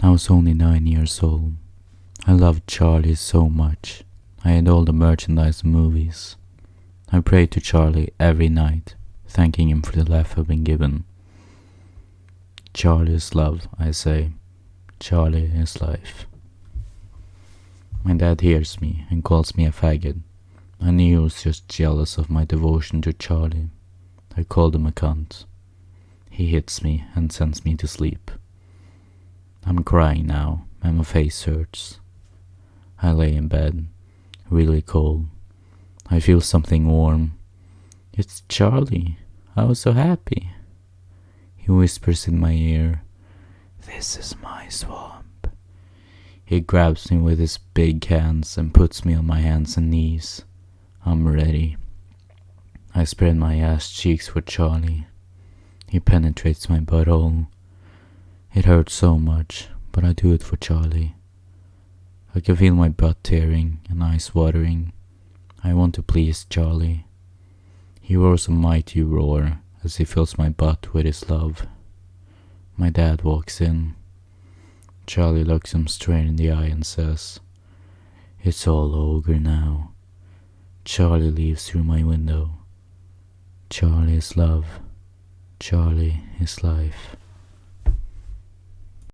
I was only nine years old. I loved Charlie so much. I had all the merchandise movies. I prayed to Charlie every night, thanking him for the life I've been given. Charlie is love, I say. Charlie is life. My dad hears me and calls me a faggot. I knew he was just jealous of my devotion to Charlie. I called him a cunt. He hits me and sends me to sleep. I'm crying now and my face hurts. I lay in bed, really cold. I feel something warm. It's Charlie. I was so happy. He whispers in my ear, This is my swamp. He grabs me with his big hands and puts me on my hands and knees. I'm ready. I spread my ass cheeks for Charlie. He penetrates my butthole. It hurts so much, but I do it for Charlie. I can feel my butt tearing and eyes watering. I want to please Charlie. He roars a mighty roar as he fills my butt with his love. My dad walks in. Charlie looks him straight in the eye and says, It's all over now. Charlie leaves through my window. Charlie is love. Charlie is life.